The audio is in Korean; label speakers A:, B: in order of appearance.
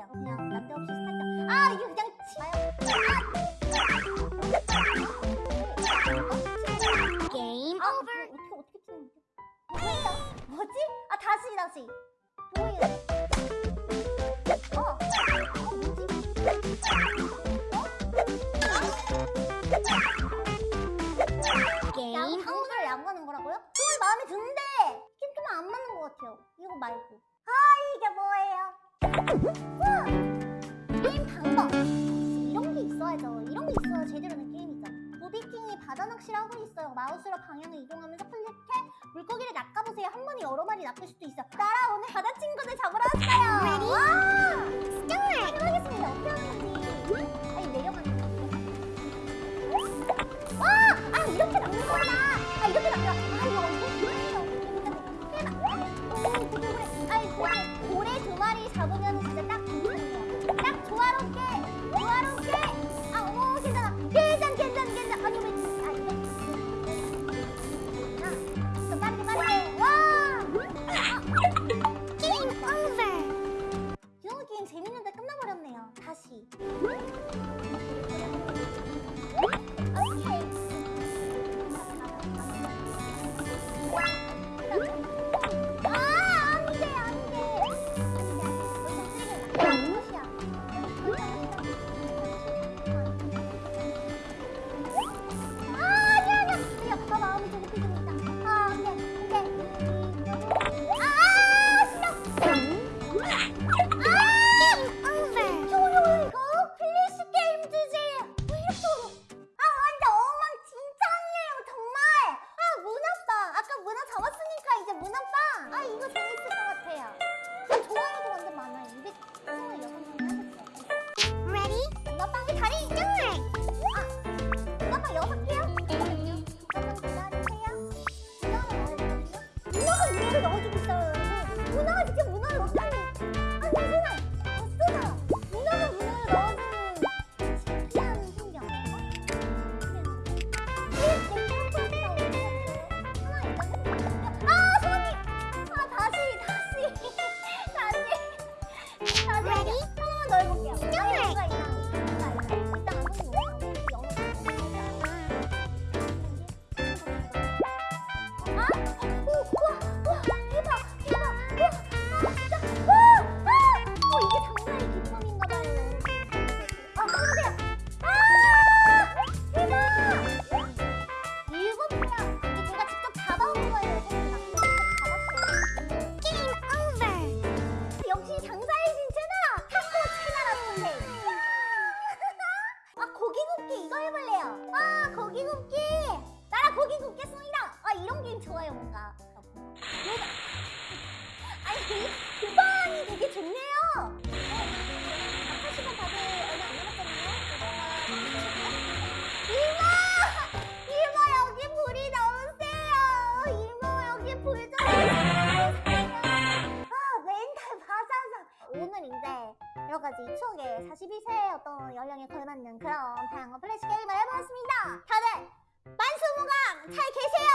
A: 해볼게요 그냥 난데없이 스타트 아 이거 그냥 치아요
B: 게임
A: 아,
B: 오버.
A: 어떻게 어떻게 치는 거지? 뭐야? 뭐지? 아 다시 다시? 어? 어 뭐지?
B: 게임
A: 양
B: 오버.
A: 당근을 양보하는 거라고요? 그건 마음에 드는데 이게 좀안 맞는 것 같아요 이거 말고 아이 게임 방법. 이런 게 있어야죠. 이런 게 있어야 제대로 된 게임이죠 무비킹이 바다 낚시를 하고 있어요. 마우스로 방향을 이동하면서 클릭해 물고기를 낚아보세요. 한 번에 여러 마리 낚을 수도 있어 나라 오늘 진 굽기. 나라 고기 굽겠습니다. 아 이런 게임 좋아요 뭔가. 얘가- 아니 구방이 되게 좋네요. 어, 아까 시간 다들 얼마 안 남았잖아요. 이모! 이모 여기 불이 나오세요. 이모 여기 불 좀. 아 멘탈 바사삭 오늘 이제 여러 가지 추억의 41세의 어떤 연령에 걸맞는 그런 다양한 플래시 게임을 해보겠습니다. 다들 만수무강 잘 계세요